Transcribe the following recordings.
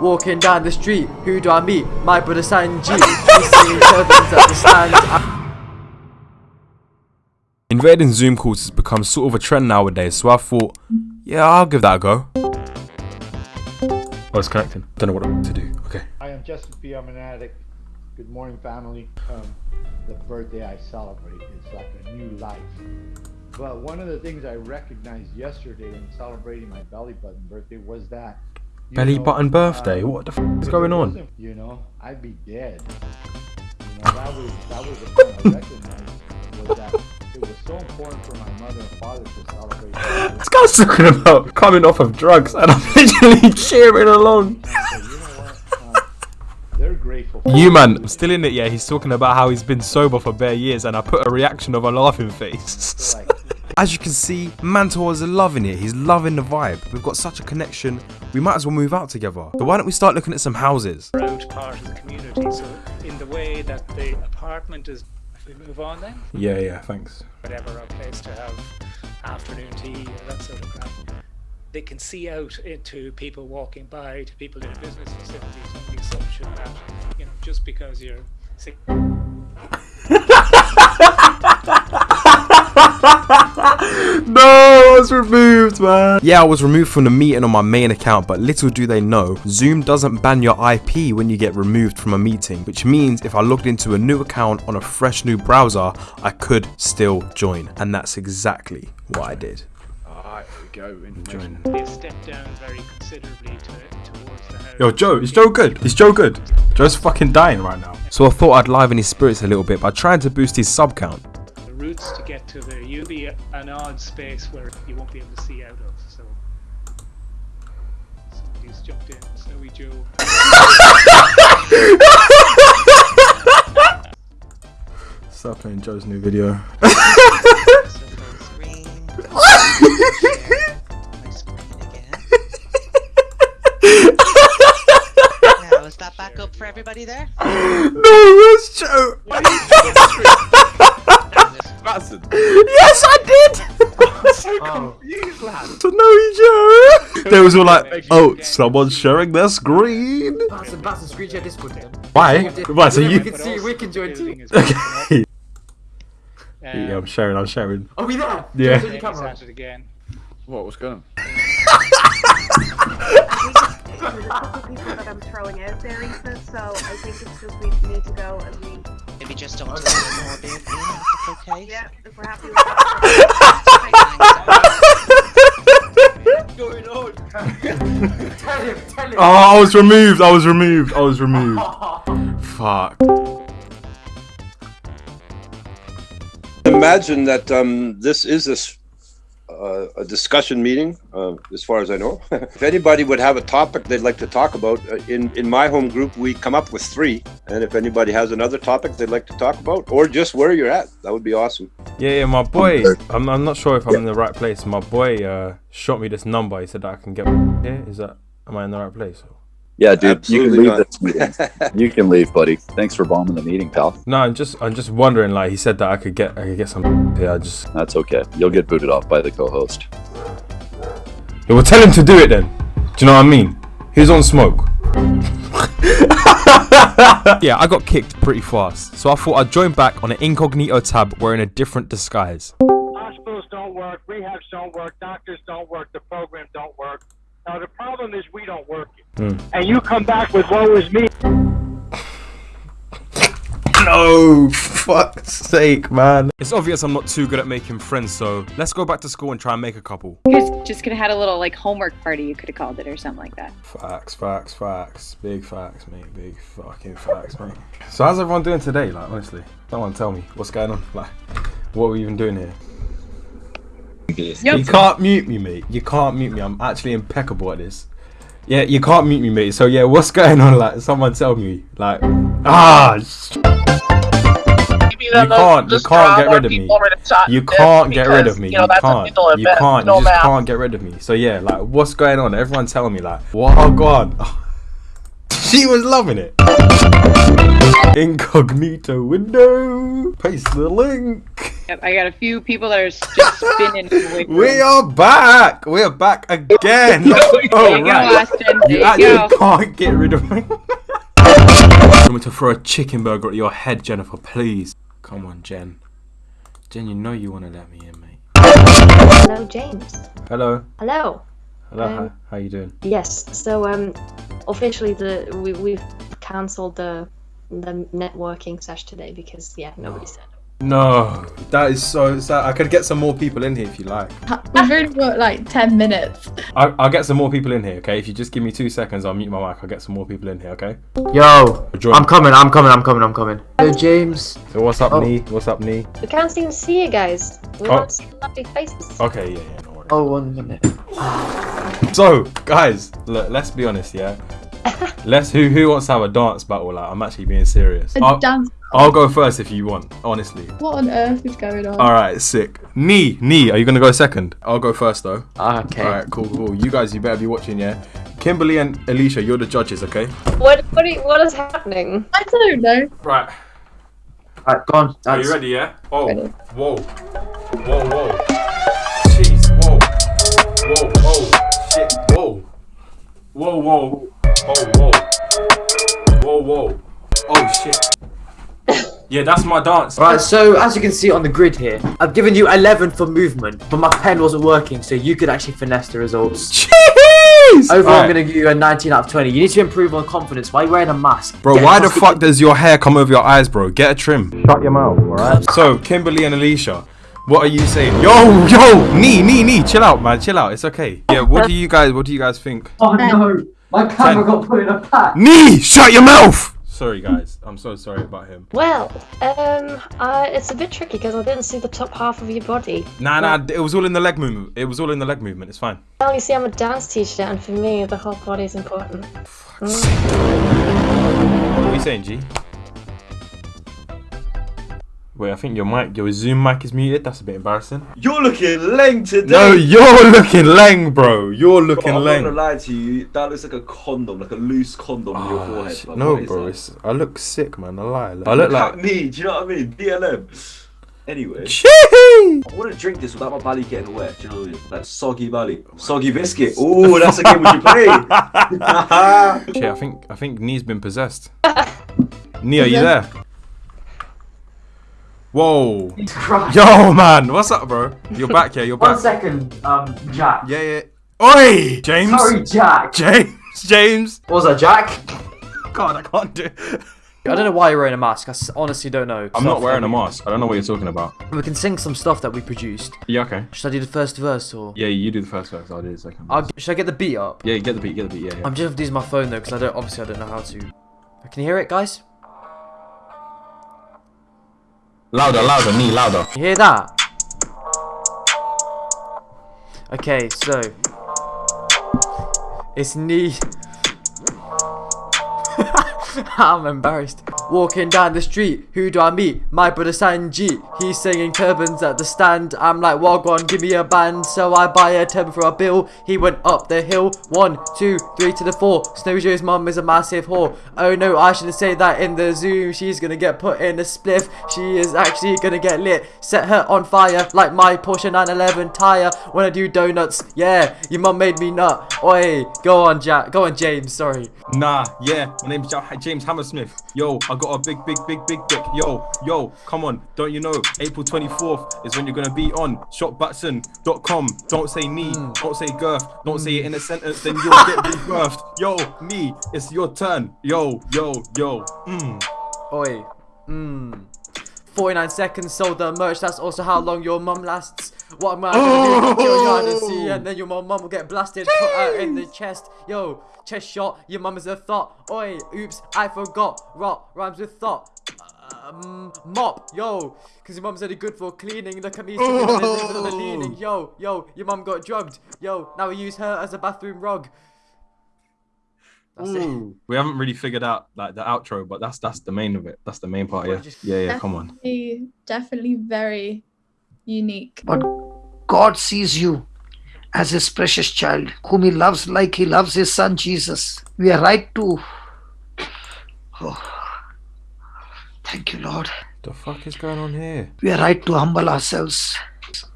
Walking down the street, who do I meet? My brother Sanji. He's singing turbans at the stand. Invading Zoom calls has become sort of a trend nowadays, so I thought, yeah, I'll give that a go. Oh, it's connecting. Don't know what to do. Okay. I am Justin P. I'm an addict. Good morning, family. Um, the birthday I celebrate is like a new life. But one of the things I recognized yesterday in celebrating my belly button birthday was that. You Belly know, button birthday? What the f is going on? You know, I'd be dead. You know, that was that was the thing I recognized was that it was so important for my mother and father to celebrate. This guy's talking about coming off of drugs, and I'm literally cheering along. You? Um, they're grateful. For You man, I'm still in it. Yeah, he's talking about how he's been sober for bare years, and I put a reaction of a laughing face. Like As you can see, Mantor is loving it. He's loving the vibe. We've got such a connection. We might as well move out together. But why don't we start looking at some houses? out part of the community. So in the way that the apartment is, if we move on then, Yeah, yeah, thanks. whatever, a place to have afternoon tea or that sort of crap, they can see out into people walking by, to people in business facilities on the assumption that, you know, just because you're sick was removed, man. Yeah, I was removed from the meeting on my main account, but little do they know, Zoom doesn't ban your IP when you get removed from a meeting, which means if I logged into a new account on a fresh new browser, I could still join. And that's exactly what I did. Alright, here we go. Join. they've stepped down very considerably to, towards the house. Yo, Joe, is Joe good? Is Joe good? Joe's fucking dying right now. So I thought I'd liven his spirits a little bit by trying to boost his sub count. The routes to get to there, you'll be an odd space where you won't be able to see out of. So somebody's jumped in. Snowy Joe. Stop playing Joe's new video. screen. Share my screen again. now, is that back up for everybody there? no, Joe. They was all like, "Oh, someone's sharing their screen." Batson, Batson, screen Discord then. Why? Right, so We you. can see, we can join too. Okay. Um, Yeah, I'm sharing. I'm sharing. Are we there? Yeah. Turn camera on. at it again. What? What's going on? There's people that I'm throwing out there, Ethan, so I think it's just we need to go as we. Maybe just don't do it more big, okay? Yeah, if we're happy with that. going on? Tell him, tell him. Oh, I was removed. I was removed. I was removed. Fuck. imagine that um, this is a, s- uh, a discussion meeting, uh, as far as I know. if anybody would have a topic they'd like to talk about, uh, in in my home group we come up with three, and if anybody has another topic they'd like to talk about, or just where you're at, that would be awesome. Yeah, yeah, my boy. I'm, I'm not sure if I'm in the right place. My boy uh, shot me this number. He said that I can get here. Is that? Am I in the right place? Yeah, dude, Absolutely you can leave not. this meeting. you can leave, buddy. Thanks for bombing the meeting, pal. No, I'm just, I'm just wondering. Like he said that I could get, I could get some Yeah, I just, That's okay. You'll get booted off by the co-host. yeah, well, tell him to do it then. Do you know what I mean? Who's on smoke? yeah, I got kicked pretty fast, so I thought I'd join back on an incognito tab wearing a different disguise. hospitals don't work, rehabs don't work, doctors don't work, the program don't work. Now the problem is we don't work it. Hmm. And you come back with woe is me. No, fuck's sake, man. It's obvious I'm not too good at making friends, so let's go back to school and try and make a couple. You guys just could have had a little like homework party. You could have called it or something like that. Facts, facts, facts. Big facts, mate. Big fucking facts, mate. So how's everyone doing today? Like, honestly, someone tell me what's going on. Like, what are we even doing here? You can't mute me, mate. You can't mute me. I'm actually impeccable at this. Yeah, you can't mute me, mate. So yeah, what's going on? Like, someone tell me. Like, ah. You can't. You can't get rid of me. You can't get rid of me. You can't. You can't. You just can't get rid of me. So yeah, like, what's going on? Everyone tell me, like, what? Oh God. she was loving it. Incognito window. Paste the link. Yep, I got a few people that are just spinning. in the wig We are back. We are back again. There oh, you go, right. Austin. You There actually go. can't get rid of me. Want me to throw a chicken burger at your head, Jennifer, please. Come on, Jen. Jen, you know you want to let me in, mate. Hello, James. Hello. Hello. Hello. Um, how, how you doing? Yes. So, um, officially, the we we've cancelled the the networking sesh today because yeah, nobody said. No, that is so sad. I could get some more people in here if you like. We've only got like 10 minutes. I, I'll get some more people in here, okay? If you just give me two seconds, I'll mute my mic. I'll get some more people in here, okay? Yo, Join. I'm coming, I'm coming, I'm coming, I'm coming. Hello, James. So what's up, Oh. Nee? What's up, Nee? We can't seem to see you guys. We Oh. want to see your lovely faces. Okay, yeah, yeah, no worries. Oh, one minute. So, guys, look, let's be honest, yeah. let's who who wants to have a dance battle? Like, I'm actually being serious. A I'll, dance. I'll go first if you want, honestly. What on earth is going on? All right, sick. Nee, Nee, are you gonna go second? I'll go first though. Ah, okay. All right, cool, cool. You guys, you better be watching, yeah. Kimberly and Alicia, you're the judges, okay? What what are you, what is happening? I don't know. Right. Alright, go on. Are you ready? Yeah. Oh. Ready. Whoa. Whoa. Whoa. Jeez. Whoa. Whoa. Oh. Shit. Whoa. Whoa. Whoa. Oh. Whoa. Whoa. Whoa. Oh shit. Yeah, that's my dance. Right, so as you can see on the grid here, I've given you 11 for movement, but my pen wasn't working, so you could actually finesse the results. Jeez. Overall, I'm gonna give you a 19 out of 20. You need to improve on confidence. Why are you wearing a mask? Bro, Get why the fuck does your hair come over your eyes, bro? Get a trim. Shut your mouth, alright? So, Kimberly and Alicia, what are you saying? Yo, yo, knee, knee, knee, chill out, man, chill out. It's okay. Yeah, what do you guys, what do you guys think? Oh no, my camera got put in a pack. Knee, shut your mouth. Sorry, guys. I'm so sorry about him. Well, um, uh, it's a bit tricky because I didn't see the top half of your body. Nah, nah, it was all in the leg movement. It was all in the leg movement. It's fine. Well, you see, I'm a dance teacher, and for me, the whole body is important. What are you saying, G? Wait, I think your mic, your Zoom mic is muted. That's a bit embarrassing. You're looking leng today. No, you're looking leng, bro. You're looking Bro, I'm not leng. gonna lie to you. That looks like a condom, like a loose condom on your ah, forehead. Shit, bro. No, What is bro. It's, I look sick, man. I lie. I look Look like. me. Do you know what I mean? BLM. Anyway, Chee! I want to drink this without my belly getting wet. Do you know what I mean? Like soggy belly, oh soggy biscuit. Oh, that's a game we should play. Shit, I think I think Knee's been possessed. Knee, are you there? Whoa. Christ. Yo, man. What's up, bro? You're back, yeah. You're back. second, um, Jack. Yeah, yeah. Oi, James. Sorry, Jack. James. James. What was that, Jack? God, I can't do. I don't know why you're wearing a mask. I s- honestly don't know. I'm not wearing a mask. I don't know what you're talking about. We can sing some stuff that we produced. Yeah, okay. Should I do the first verse or? Yeah, you do the first verse. I'll do the second. I'll, should I get the beat up? Yeah, get the beat. Get the beat. Yeah, yeah. I'm just using my phone though, because I don't. Obviously, I don't know how to. Can you hear it, guys? Louder, louder, knee, louder. You hear that? Okay, so it's knee. I'm embarrassed. Walking down the street, who do I meet? My brother Sanji. He's singing turbans at the stand. I'm like, Wagwan, give me a band. So I buy a turban for a bill. He went up the hill. One, two, three to the four. Snow Joe's mum is a massive whore. Oh no, I shouldn't say that in the Zoom. She's gonna get put in a spliff. She is actually gonna get lit. Set her on fire like my Porsche 911 tire. When I do donuts, yeah, your mum made me nut. Oi, go on, Jack. Go on, James. Sorry. Nah, yeah, my name's James Hammersmith. Yo, I got a big, big, big, big dick. Yo, yo, come on, don't you know? April 24th is when you're gonna be on shopbatson.com. Don't say knee, hmm. don't say girth, don't say it in a hmm. sentence, then you'll get rebirthed. Yo, me, it's your turn. Yo, yo, yo. Mm. Oi. Mmm. 49 seconds sold the merch. That's also how long your mum lasts. What am I gonna do? Kill you hide and see, and then your mom, mom will get blasted, put her in the chest. Yo, chest shot. Your mum is a thought. Oi, oops, I forgot. Rot rhymes with thought. Um, mop, yo, because your mum's only good for cleaning. Look at me, sitting on the with the leaning. Yo, yo, your mum got drugged. Yo, now we use her as a bathroom rug. That's it. We haven't really figured out like the outro, but that's that's the main of it. That's the main part. Yeah, yeah, yeah. Come on. Definitely, definitely very unique. But God sees you as his precious child, whom he loves like he loves his son Jesus. We are right to. Oh, Thank you, Lord. The fuck is going on here? We are right to humble ourselves.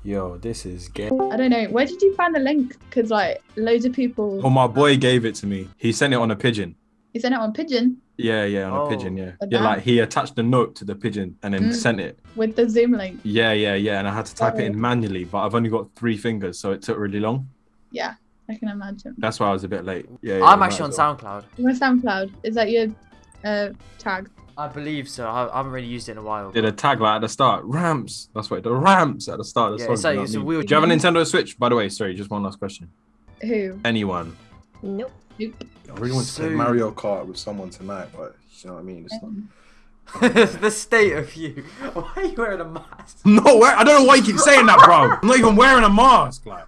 Yo, this is gay. I don't know. Where did you find the link? Because like loads of people. Oh, my boy gave it to me. He sent it on a pigeon. You sent it on Pigeon Yeah, yeah, on Oh. a pigeon, yeah. A Yeah, damn. like he attached a note to the pigeon and then Mm. sent it. with the Zoom link. Yeah, yeah, yeah. And I had to type it in Oh. manually, but I've only got three fingers, so it took really long. Yeah, I can imagine. That's why I was a bit late. Yeah, yeah I'm actually on well. SoundCloud. On SoundCloud is that your uh, tag? I believe so. I, I haven't really used it in a while. Did a tag like at the start. Ramps. That's what the ramps at the start of the Yeah, song. it's like- it's what I a mean? weird- Do you have a Nintendo Switch? By the way, sorry, just one last question. Who? Anyone? Nope. Nope. I really want to play Mario Kart with someone tonight, but you know what I mean. It's not. the state of you. Why are you wearing a mask? No, I don't know why you keep saying that, bro. I'm not even wearing a mask. Like,